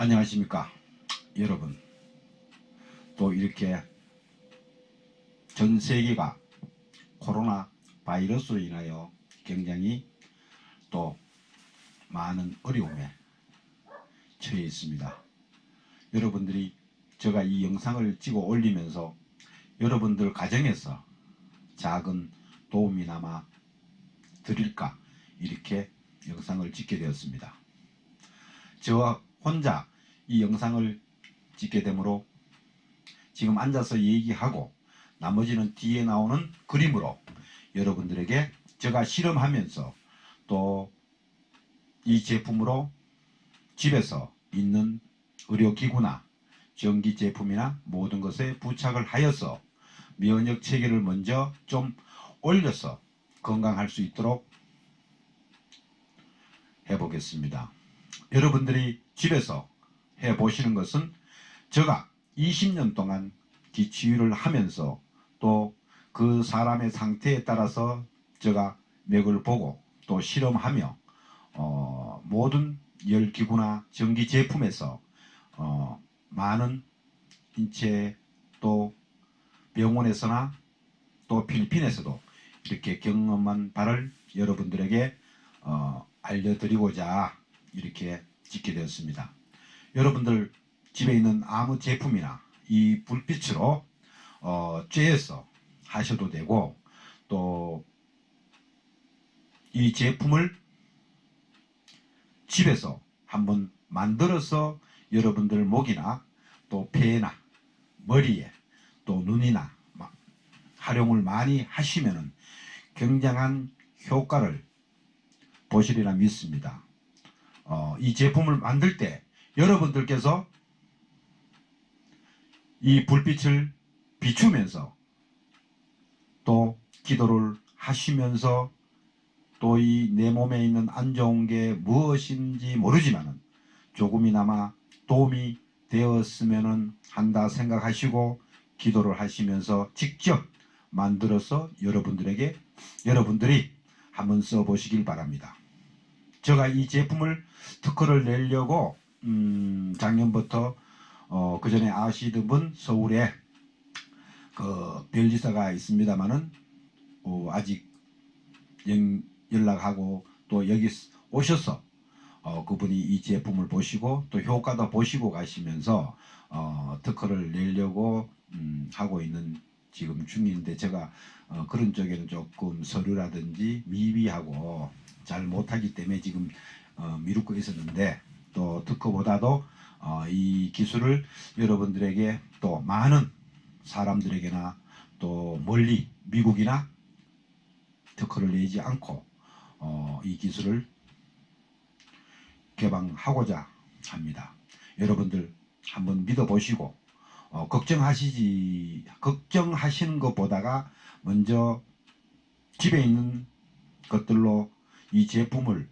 안녕하십니까 여러분. 또 이렇게 전 세계가 코로나 바이러스로 인하여 굉장히 또 많은 어려움에 처해 있습니다. 여러분들이 제가 이 영상을 찍어 올리면서 여러분들 가정에서 작은 도움이나마 드릴까 이렇게 영상을 찍게 되었습니다. 저와 혼자 이 영상을 찍게 되므로 지금 앉아서 얘기하고 나머지는 뒤에 나오는 그림으로 여러분들에게 제가 실험하면서 또 이 제품으로 집에서 있는 의료기구나 전기 제품이나 모든 것에 부착을 하여서 면역 체계를 먼저 좀 올려서 건강할 수 있도록 해보겠습니다. 여러분들이 집에서 해보시는 것은 제가 20년 동안 기치유를 하면서 또 그 사람의 상태에 따라서 제가 맥을 보고 또 실험하며 어, 모든 열기구나 전기 제품에서 어, 많은 인체 또 병원에서나 또 필리핀에서도 이렇게 경험한 바를 여러분들에게 어, 알려드리고자 이렇게 짓게 되었습니다. 여러분들 집에 있는 아무 제품이나 이 불빛으로 어, 쬐서 하셔도 되고 또 이 제품을 집에서 한번 만들어서 여러분들 목이나 또 폐나 머리에 또 눈이나 막 활용을 많이 하시면은 굉장한 효과를 보시리라 믿습니다. 어, 이 제품을 만들 때 여러분들께서 이 불빛을 비추면서 또 기도를 하시면서 또 이 내 몸에 있는 안 좋은 게 무엇인지 모르지만은 조금이나마 도움이 되었으면 한다 생각하시고 기도를 하시면서 직접 만들어서 여러분들에게 여러분들이 한번 써보시길 바랍니다. 제가 이 제품을 특허를 내려고 음, 작년부터 어, 그 전에 아시던 분 서울에 그 별지사가 있습니다만은 어, 아직 연, 연락하고 또 여기 오셔서 어, 그분이 이 제품을 보시고 또 효과도 보시고 가시면서 어, 특허를 내려고 음, 하고 있는 지금 중인데 제가 어, 그런 쪽에는 조금 서류라든지 미비하고 잘 못하기 때문에 지금 어, 미루고 있었는데 또 특허보다도 어, 이 기술을 여러분들에게 또 많은 사람들에게나 또 멀리 미국이나 특허를 내지 않고 어, 이 기술을 개방하고자 합니다. 여러분들 한번 믿어보시고 어, 걱정하시지 걱정하시는 것보다가 먼저 집에 있는 것들로 이 제품을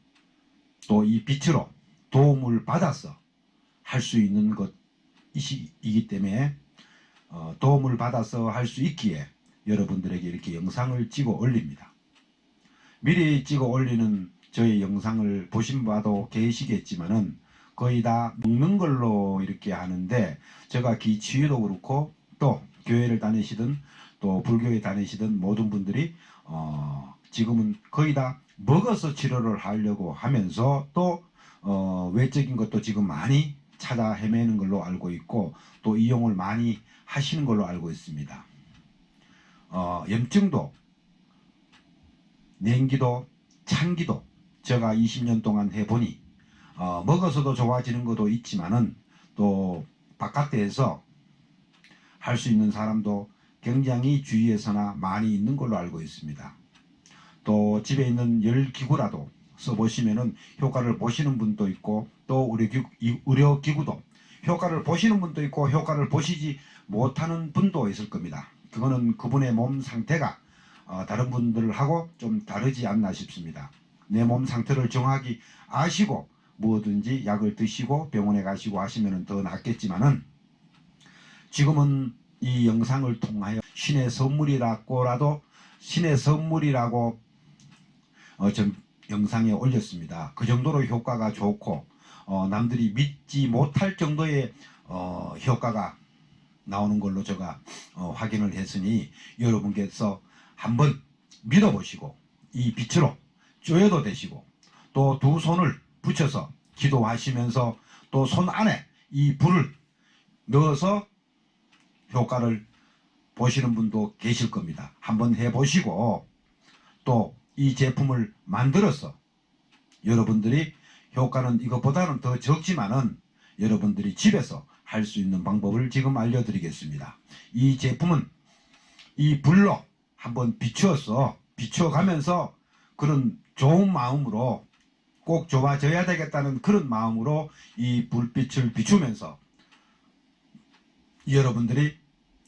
또 이 빛으로 도움을 받아서 할 수 있는 것이기 때문에 어, 도움을 받아서 할 수 있기에 여러분들에게 이렇게 영상을 찍어 올립니다. 미리 찍어 올리는 저의 영상을 보신 바도 계시겠지만은 거의 다 먹는 걸로 이렇게 하는데 제가 기치유도 그렇고 또 교회를 다니시든 또 불교에 다니시던 모든 분들이 어 지금은 거의 다 먹어서 치료를 하려고 하면서 또 어 외적인 것도 지금 많이 찾아 헤매는 걸로 알고 있고 또 이용을 많이 하시는 걸로 알고 있습니다. 어 염증도 냉기도 찬기도 제가 20년 동안 해보니 어, 먹어서도 좋아지는 것도 있지만은 또 바깥에서 할 수 있는 사람도 굉장히 주위에서나 많이 있는 걸로 알고 있습니다. 또 집에 있는 열기구라도 써보시면은 효과를 보시는 분도 있고 또 의료기구, 의료기구 도 효과를 보시는 분도 있고 효과를 보시지 못하는 분도 있을 겁니다. 그거는 그분의 몸 상태가 어, 다른 분들하고 좀 다르지 않나 싶습니다. 내 몸 상태를 정확히 아시고 뭐든지 약을 드시고 병원에 가시고 하시면 더 낫겠지만은 지금은 이 영상을 통하여 신의 선물이라고라도 신의 선물이라고 어, 전 영상에 올렸습니다. 그 정도로 효과가 좋고 어, 남들이 믿지 못할 정도의 어, 효과가 나오는 걸로 제가 어, 확인을 했으니 여러분께서 한번 믿어보시고 이 빛으로 쪼여도 되시고 또 두 손을 붙여서 기도하시면서 또 손 안에 이 불을 넣어서 효과를 보시는 분도 계실 겁니다. 한번 해보시고 또 이 제품을 만들어서 여러분들이 효과는 이것보다는 더 적지만은 여러분들이 집에서 할 수 있는 방법을 지금 알려드리겠습니다. 이 제품은 이 불로 한번 비추어서 비추어가면서 그런 좋은 마음으로 꼭 좋아져야 되겠다는 그런 마음으로 이 불빛을 비추면서 여러분들이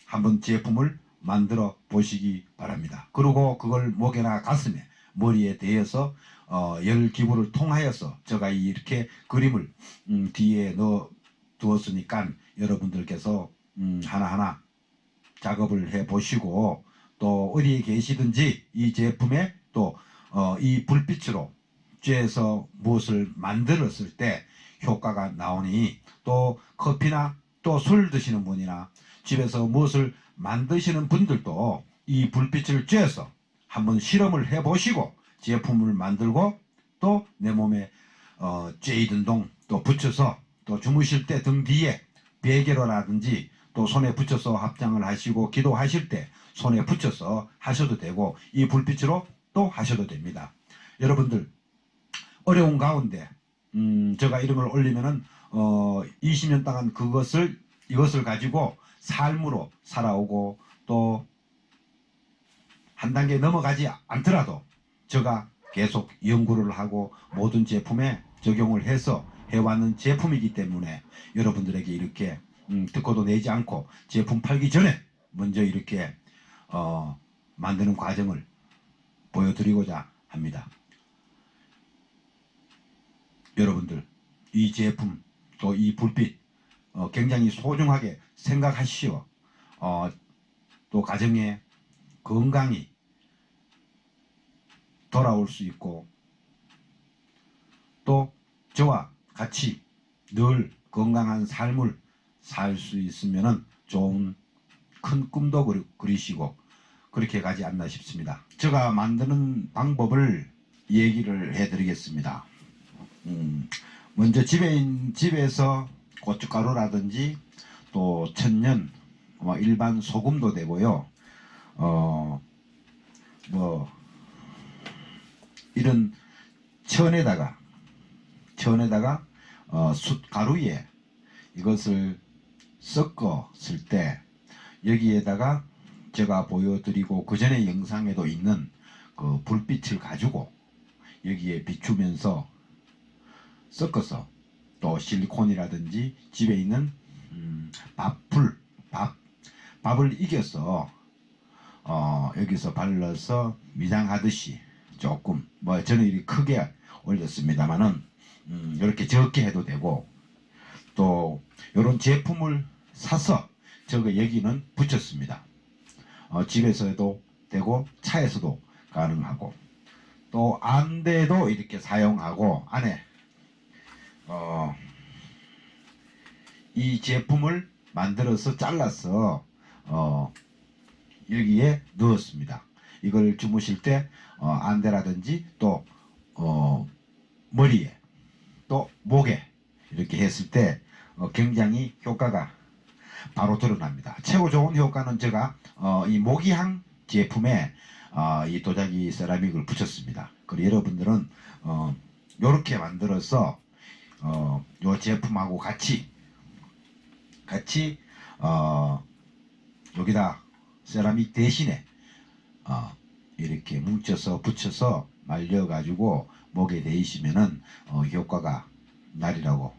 한번 제품을 만들어 보시기 바랍니다. 그리고 그걸 목에나 가슴에 머리에 대어서 어, 열 기구를 통하여서 제가 이렇게 그림을 음, 뒤에 넣어 두었으니까 여러분들께서 음, 하나하나 작업을 해 보시고 또 어디에 계시든지 이 제품에 또 어, 이 불빛으로 쬐서 무엇을 만들었을 때 효과가 나오니 또 커피나 또 술 드시는 분이나 집에서 무엇을 만드시는 분들도 이 불빛을 쬐서 한번 실험을 해 보시고 제품을 만들고 또 내 몸에 어, 쬐이든 동 또 붙여서 또 주무실 때 등 뒤에 베개로라든지 또 손에 붙여서 합장을 하시고 기도하실 때 손에 붙여서 하셔도 되고 이 불빛으로 또 하셔도 됩니다. 여러분들 어려운 가운데 음, 제가 걸 올리면은 어, 20년 동안 그것을 이것을 가지고 삶으로 살아오고 또 한 단계 넘어가지 않더라도 제가 계속 연구를 하고 모든 제품에 적용을 해서 해왔는 제품이기 때문에 여러분들에게 이렇게 음, 듣고도 내지 않고 제품 팔기 전에 먼저 이렇게 어, 만드는 과정을 보여드리고자 합니다. 여러분들 이 제품 또 이 불빛 어, 굉장히 소중하게 생각하시오. 어, 또 가정에 건강이 돌아올 수 있고 또 저와 같이 늘 건강한 삶을 살 수 있으면 좋은 큰 꿈도 그리- 그리시고 그렇게 가지 않나 싶습니다. 제가 만드는 방법을 얘기를 해드리겠습니다. 음, 먼저 집에 있- 집에서 고춧가루라든지 또 천년, 뭐 일반 소금도 되고요. 어, 뭐 이런 천에다가 천에다가 어, 숯가루에 이것을 섞었을 때 여기에다가 제가 보여드리고 그 전에 영상에도 있는 그 불빛을 가지고 여기에 비추면서 섞어서 또 실리콘이라든지 집에 있는 음, 밥풀 밥 밥을 이겨서 어, 여기서 발라서 미장하듯이 조금 뭐 저는 이렇게 크게 올렸습니다만은 음, 이렇게 적게 해도 되고 또 이런 제품을 사서 저거 여기는 붙였습니다. 어, 집에서도 되고 차에서도 가능하고 또 안대도 이렇게 사용하고 안에 어, 이 제품을 만들어서 잘라서 어, 여기에 넣었습니다. 이걸 주무실 때 어, 안대라든지 또 어, 머리에 또 목에 이렇게 했을 때 어, 굉장히 효과가 바로 드러납니다. 최고 좋은 효과는 제가 어, 이 모기향 제품에 어, 이 도자기 세라믹을 붙였습니다. 그리고 여러분들은 어, 이렇게 만들어서 어, 요 제품하고 같이 같이 어, 여기다 세라믹 대신에 어, 이렇게 뭉쳐서 붙여서 말려가지고 목에 대이시면은 어, 효과가 날이라고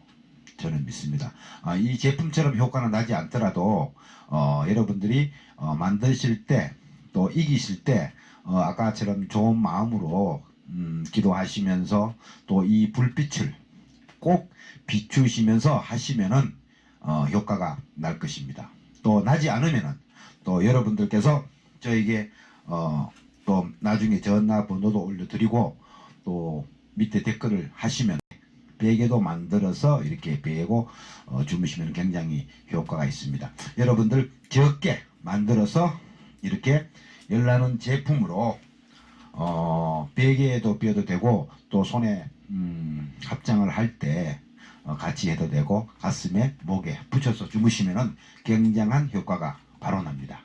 저는 믿습니다. 아, 이 제품처럼 효과는 나지 않더라도 어, 여러분들이 어, 만드실 때 또 이기실 때 어, 아까처럼 좋은 마음으로 음, 기도하시면서 또 이 불빛을 꼭 비추시면서 하시면은 어, 효과가 날 것입니다. 또 나지 않으면은 또 여러분들께서 저에게 어, 또 나중에 전화번호도 올려드리고 또 밑에 댓글을 하시면 베개도 만들어서 이렇게 베고 어, 주무시면 굉장히 효과가 있습니다. 여러분들 적게 만들어서 이렇게 열나는 제품으로 어, 베개에도 뼈도 되고 또 손에 음, 합장을 할때 어, 같이 해도 되고 가슴에 목에 붙여서 주무시면은 굉장한 효과가 바로 납니다.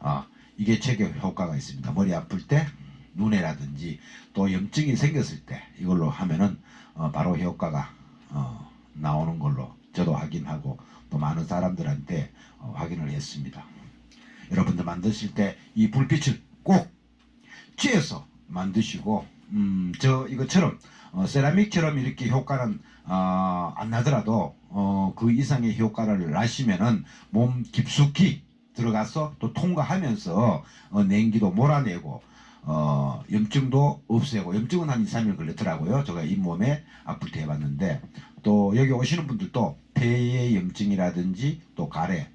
어, 이게 최고 효과가 있습니다. 머리 아플 때 눈에라든지 또 염증이 생겼을 때 이걸로 하면은 어, 바로 효과가 어, 나오는 걸로 저도 확인하고 또 많은 사람들한테 어, 확인을 했습니다. 여러분들 만드실 때 이 불빛을 꼭 쬐서 만드시고 음, 저 이것처럼 어, 세라믹처럼 이렇게 효과는 어, 안 나더라도 어, 그 이상의 효과를 나시면은 몸 깊숙이 들어가서 또 통과하면서 어, 냉기도 몰아내고 어, 염증도 없애고 염증은 한 2, 3일 걸렸더라고요. 제가 잇몸에 때 해봤는데 또 여기 오시는 분들도 폐의 염증이라든지 또 가래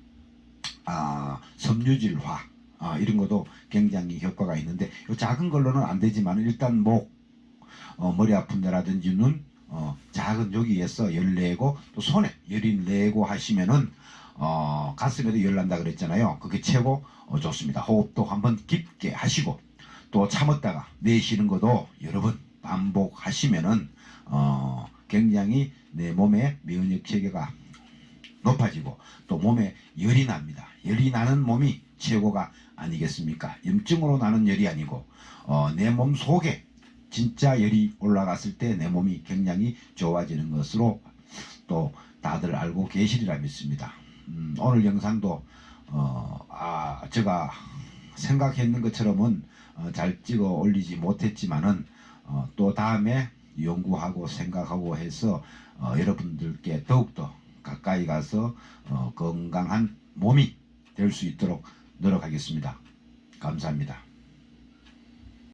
아, 섬유질화 아, 이런 것도 굉장히 효과가 있는데 이 작은 걸로는 안 되지만 일단 목 어, 머리 아픈 데라든지 눈 어, 작은 여기에서 열 내고 또 손에 열이 내고 하시면은 어, 가슴에도 열 난다 그랬잖아요. 그게 최고 어, 좋습니다. 호흡도 한번 깊게 하시고 또 참았다가 내쉬는 것도 여러 번 반복하시면은 어, 굉장히 내 몸의 면역 체계가 높아지고 또 몸에 열이 납니다. 열이 나는 몸이 최고가 아니겠습니까? 염증으로 나는 열이 아니고 어, 내 몸 속에 진짜 열이 올라갔을 때 내 몸이 굉장히 좋아지는 것으로 또 다들 알고 계시리라 믿습니다. 음, 오늘 영상도 어, 아, 제가 생각했는 것처럼은 어, 잘 찍어 올리지 못했지만은 어, 또 다음에 연구하고 생각하고 해서 어, 여러분들께 더욱더 가까이 가서 어, 건강한 몸이 될 수 있도록 노력하겠습니다. 감사합니다.